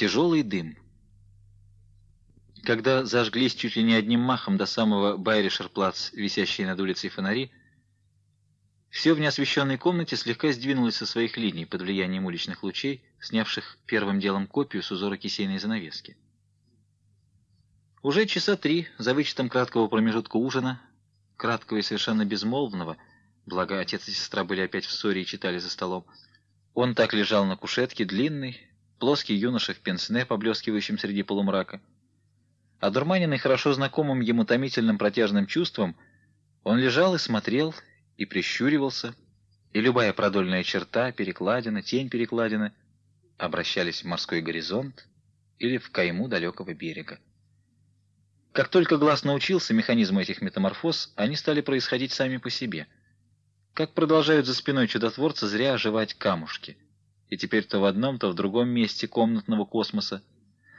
Тяжелый дым. Когда зажглись чуть ли не одним махом до самого Байришерплац, висящие над улицей фонари, все в неосвещенной комнате слегка сдвинулось со своих линий под влиянием уличных лучей, снявших первым делом копию с узора кисейной занавески. Уже часа три, за вычетом краткого промежутка ужина, краткого и совершенно безмолвного, благо отец и сестра были опять в ссоре и читали за столом, он так лежал на кушетке, длинный, плоский юноша в пенсне, поблескивающем среди полумрака. Одурманенный хорошо знакомым ему томительным протяжным чувством, он лежал и смотрел, и прищуривался, и любая продольная черта, перекладина, тень перекладины обращались в морской горизонт или в кайму далекого берега. Как только глаз научился механизму этих метаморфоз, они стали происходить сами по себе. Как продолжают за спиной чудотворца зря оживать камушки. И теперь то в одном, то в другом месте комнатного космоса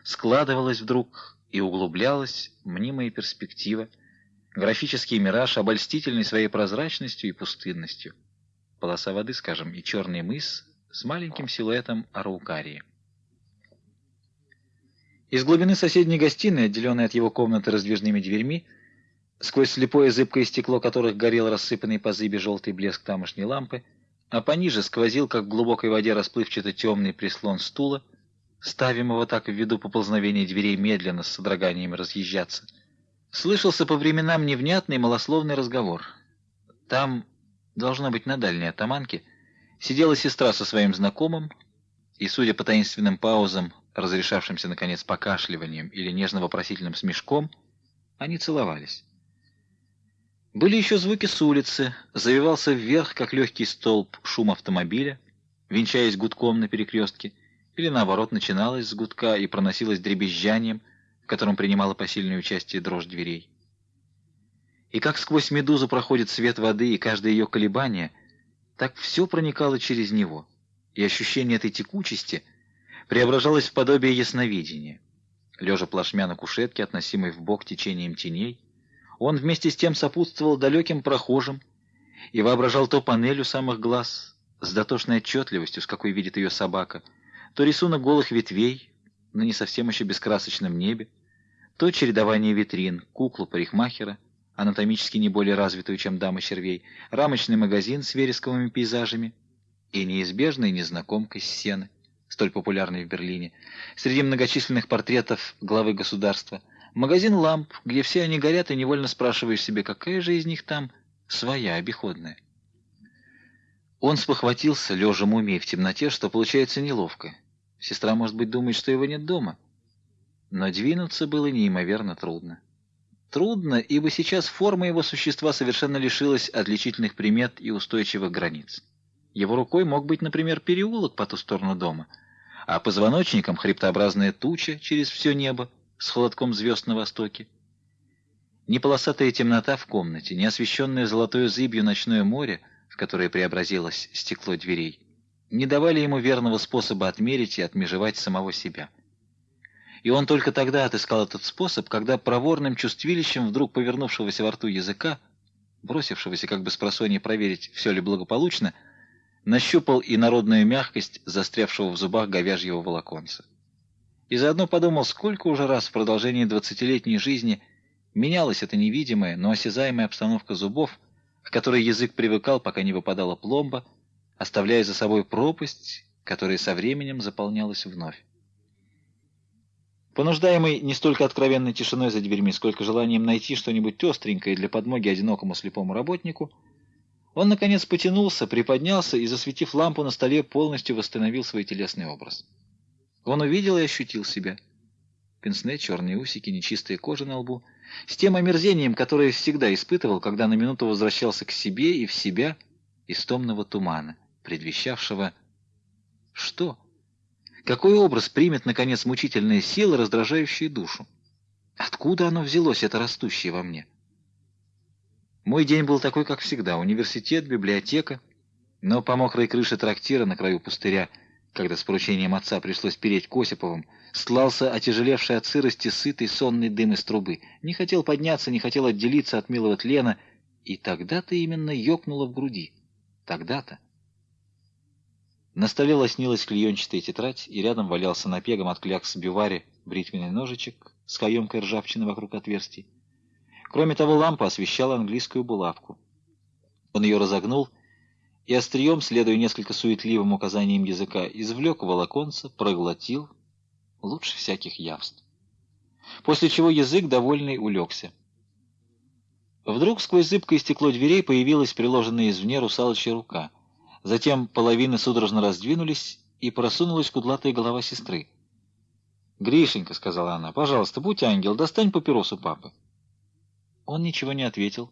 складывалась вдруг и углублялась мнимая перспектива, графический мираж, обольстительный своей прозрачностью и пустынностью. Полоса воды, скажем, и черный мыс с маленьким силуэтом араукарии. Из глубины соседней гостиной, отделенной от его комнаты раздвижными дверьми, сквозь слепое зыбкое стекло которых горел рассыпанный по зыбе желтый блеск тамошней лампы, а пониже сквозил, как в глубокой воде расплывчато темный прислон стула, ставимого так в виду поползновения дверей медленно с содроганиями разъезжаться. Слышался по временам невнятный малословный разговор. Там, должно быть, на дальней атаманке, сидела сестра со своим знакомым, и, судя по таинственным паузам, разрешавшимся, наконец, покашливанием или нежно-вопросительным смешком, они целовались. Были еще звуки с улицы, завивался вверх, как легкий столб, шум автомобиля, венчаясь гудком на перекрестке, или, наоборот, начиналась с гудка и проносилась дребезжанием, в котором принимала посильное участие дрожь дверей. И как сквозь медузу проходит свет воды и каждое ее колебание, так все проникало через него, и ощущение этой текучести — преображалось в подобие ясновидения. Лежа плашмя на кушетке, относимой в бок течением теней, он вместе с тем сопутствовал далеким прохожим и воображал то панель у самых глаз с дотошной отчетливостью, с какой видит ее собака, то рисунок голых ветвей на не совсем еще бескрасочном небе, то чередование витрин, куклу парикмахера, анатомически не более развитую, чем дама червей, рамочный магазин с вересковыми пейзажами и неизбежной незнакомкой сцены столь популярный в Берлине, среди многочисленных портретов главы государства, магазин ламп, где все они горят, и невольно спрашиваешь себе, какая же из них там своя, обиходная. Он спохватился, лежа мумией в темноте, что получается неловко. Сестра, может быть, думает, что его нет дома. Но двинуться было неимоверно трудно. Трудно, ибо сейчас форма его существа совершенно лишилась отличительных примет и устойчивых границ. Его рукой мог быть, например, переулок по ту сторону дома, а позвоночником хребтообразная туча через все небо с холодком звезд на востоке. Ни полосатая темнота в комнате, ни освещенное золотой зыбью ночное море, в которое преобразилось стекло дверей, не давали ему верного способа отмерить и отмежевать самого себя. И он только тогда отыскал этот способ, когда проворным чувствилищем вдруг повернувшегося во рту языка, бросившегося как бы с просонья проверить, все ли благополучно, нащупал и народную мягкость застрявшего в зубах говяжьего волоконца. И заодно подумал, сколько уже раз в продолжении двадцатилетней жизни менялась эта невидимая, но осязаемая обстановка зубов, к которой язык привыкал, пока не выпадала пломба, оставляя за собой пропасть, которая со временем заполнялась вновь. Понуждаемый не столько откровенной тишиной за дверьми, сколько желанием найти что-нибудь остренькое для подмоги одинокому слепому работнику, он, наконец, потянулся, приподнялся и, засветив лампу на столе, полностью восстановил свой телесный образ. Он увидел и ощутил себя. Пенсне, черные усики, нечистая кожа на лбу. С тем омерзением, которое всегда испытывал, когда на минуту возвращался к себе и в себя из томного тумана, предвещавшего... Что? Какой образ примет, наконец, мучительная сила, раздражающая душу? Откуда оно взялось, это растущее во мне? Мой день был такой, как всегда. Университет, библиотека. Но по мокрой крыше трактира на краю пустыря, когда с поручением отца пришлось переть к Осиповым, стлался отяжелевший от сырости сытый сонный дым из трубы. Не хотел подняться, не хотел отделиться от милого тлена. И тогда-то именно ёкнуло в груди. Тогда-то. На столе лоснилась клеенчатая тетрадь, и рядом валялся напегом от клякс бивари бритвенный ножичек с каемкой ржавчины вокруг отверстий. Кроме того, лампа освещала английскую булавку. Он ее разогнул и острием, следуя несколько суетливым указаниям языка, извлек волоконца, проглотил, лучше всяких явств. После чего язык, довольный, улегся. Вдруг сквозь зыбкое стекло дверей появилась приложенная извне русалочья рука — Затем половины судорожно раздвинулись, и просунулась кудлатая голова сестры. «Гришенька», — сказала она, — «пожалуйста, будь ангел, достань папиросу папы». Он ничего не ответил,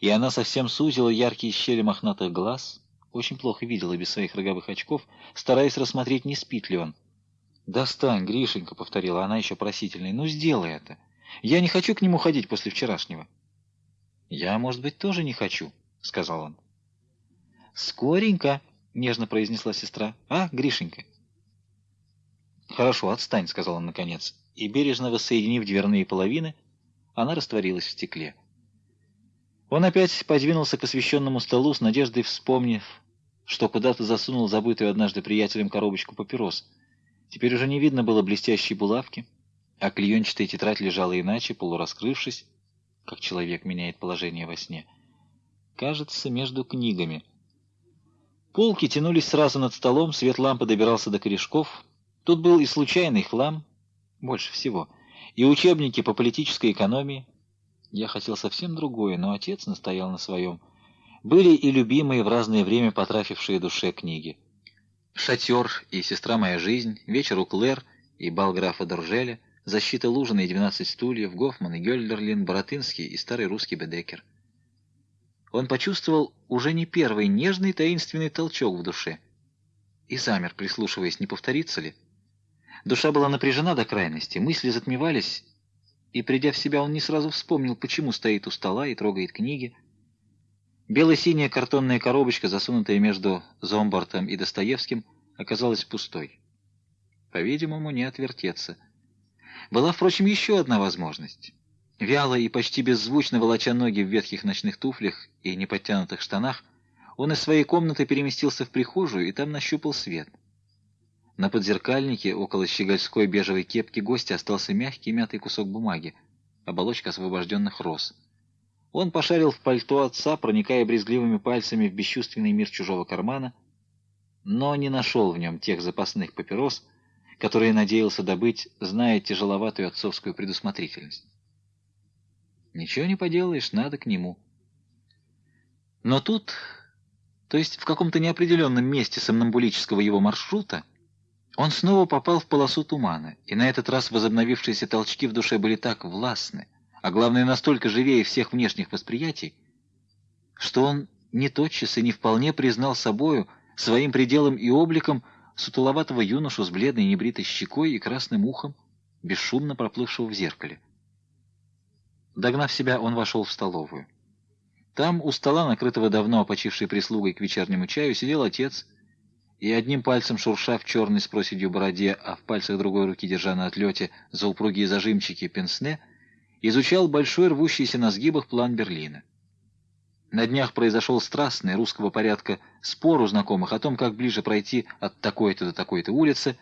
и она совсем сузила яркие щели мохнатых глаз, очень плохо видела без своих роговых очков, стараясь рассмотреть, не спит ли он. «Достань, Гришенька», — повторила она еще просительной, — «ну сделай это. Я не хочу к нему ходить после вчерашнего». «Я, может быть, тоже не хочу», — сказал он. «Скоренько», — нежно произнесла сестра. «А, Гришенька?» «Хорошо, отстань», — сказал он наконец. И, бережно воссоединив дверные половины, она растворилась в стекле. Он опять подвинулся к освещенному столу с надеждой вспомнив, что куда-то засунул забытую однажды приятелем коробочку папирос. Теперь уже не видно было блестящей булавки, а клеенчатая тетрадь лежала иначе, полураскрывшись, как человек меняет положение во сне. Кажется, между книгами — Полки тянулись сразу над столом, свет лампы добирался до корешков. Тут был и случайный хлам, больше всего, и учебники по политической экономии. Я хотел совсем другое, но отец настоял на своем. Были и любимые в разное время потрафившие душе книги. «Шатер» и «Сестра моя жизнь», «Вечер у Клэр» и «Бал графа Доржеля», «Защита Лужина» и «12 стульев», Гофман и Гёльдерлин, Боротынский и старый русский Бедекер он почувствовал уже не первый нежный таинственный толчок в душе. И замер, прислушиваясь, не повторится ли. Душа была напряжена до крайности, мысли затмевались, и, придя в себя, он не сразу вспомнил, почему стоит у стола и трогает книги. Бело-синяя картонная коробочка, засунутая между Зомбартом и Достоевским, оказалась пустой. По-видимому, не отвертеться. Была, впрочем, еще одна возможность. Вяло и почти беззвучно волоча ноги в ветхих ночных туфлях и неподтянутых штанах, он из своей комнаты переместился в прихожую и там нащупал свет. На подзеркальнике около щегольской бежевой кепки гостя остался мягкий мятый кусок бумаги, оболочка освобожденных роз. Он пошарил в пальто отца, проникая брезгливыми пальцами в бесчувственный мир чужого кармана, но не нашел в нем тех запасных папирос, которые надеялся добыть, зная тяжеловатую отцовскую предусмотрительность. Ничего не поделаешь, надо к нему. Но тут, то есть в каком-то неопределенном месте сомнамбулического его маршрута, он снова попал в полосу тумана, и на этот раз возобновившиеся толчки в душе были так властны, а главное настолько живее всех внешних восприятий, что он не тотчас и не вполне признал собою, своим пределом и обликом, сутуловатого юношу с бледной небритой щекой и красным ухом, бесшумно проплывшего в зеркале. Догнав себя, он вошел в столовую. Там, у стола, накрытого давно опочившей прислугой к вечернему чаю, сидел отец, и одним пальцем шурша в черной с проседью бороде, а в пальцах другой руки, держа на отлете за упругие зажимчики пенсне, изучал большой рвущийся на сгибах план Берлина. На днях произошел страстный русского порядка спор у знакомых о том, как ближе пройти от такой-то до такой-то улицы,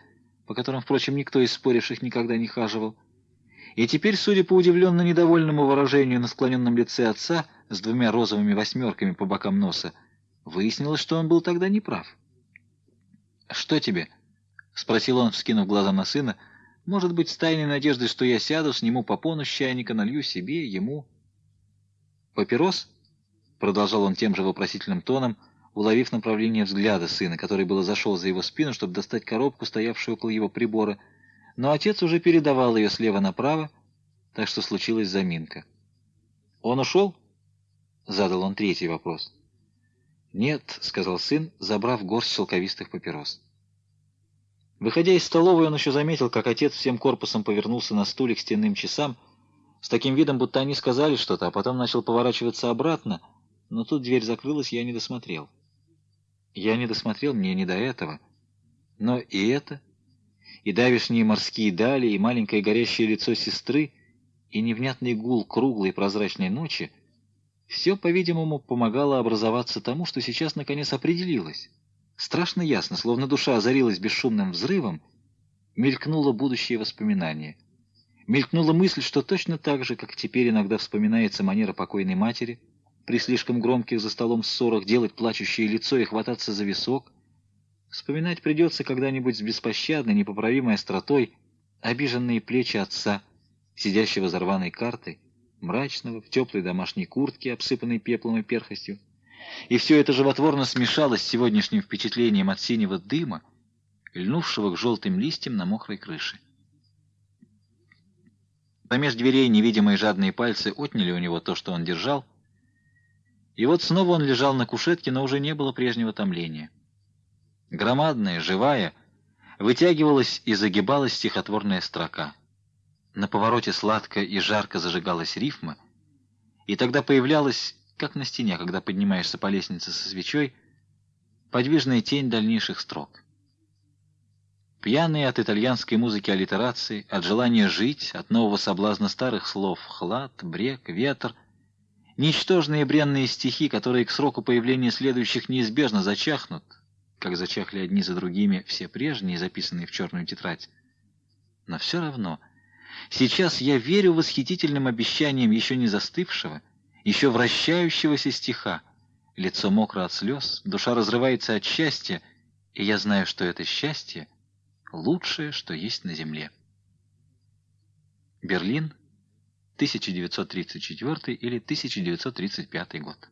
по которым, впрочем, никто из споривших никогда не хаживал, и теперь, судя по удивленно недовольному выражению на склоненном лице отца с двумя розовыми восьмерками по бокам носа, выяснилось, что он был тогда неправ. «Что тебе?» — спросил он, вскинув глаза на сына. «Может быть, с тайной надеждой, что я сяду, сниму попону с чайника, налью себе, ему...» «Папирос?» — продолжал он тем же вопросительным тоном, уловив направление взгляда сына, который было зашел за его спину, чтобы достать коробку, стоявшую около его прибора, — но отец уже передавал ее слева направо, так что случилась заминка. «Он ушел?» — задал он третий вопрос. «Нет», — сказал сын, забрав горсть шелковистых папирос. Выходя из столовой, он еще заметил, как отец всем корпусом повернулся на стуле к стенным часам, с таким видом, будто они сказали что-то, а потом начал поворачиваться обратно, но тут дверь закрылась, я не досмотрел. Я не досмотрел, мне не до этого. Но и это и давишние морские дали, и маленькое горящее лицо сестры, и невнятный гул круглой прозрачной ночи — все, по-видимому, помогало образоваться тому, что сейчас наконец определилось. Страшно ясно, словно душа озарилась бесшумным взрывом, мелькнуло будущее воспоминание. Мелькнула мысль, что точно так же, как теперь иногда вспоминается манера покойной матери, при слишком громких за столом ссорах делать плачущее лицо и хвататься за висок, вспоминать придется когда-нибудь с беспощадной, непоправимой остротой обиженные плечи отца, сидящего за рваной картой, мрачного, в теплой домашней куртке, обсыпанной пеплом и перхостью. И все это животворно смешалось с сегодняшним впечатлением от синего дыма, льнувшего к желтым листьям на мокрой крыше. Помеж дверей невидимые жадные пальцы отняли у него то, что он держал, и вот снова он лежал на кушетке, но уже не было прежнего томления. Громадная, живая, вытягивалась и загибалась стихотворная строка. На повороте сладко и жарко зажигалась рифма, и тогда появлялась, как на стене, когда поднимаешься по лестнице со свечой, подвижная тень дальнейших строк. Пьяные от итальянской музыки аллитерации, от желания жить, от нового соблазна старых слов «хлад», «брег», «ветер», ничтожные бренные стихи, которые к сроку появления следующих неизбежно зачахнут, как зачахли одни за другими все прежние, записанные в черную тетрадь. Но все равно Сейчас я верю восхитительным обещаниям еще не застывшего, еще вращающегося стиха. Лицо мокро от слез, душа разрывается от счастья, и я знаю, что это счастье — лучшее, что есть на земле. Берлин, 1934 или 1935 год.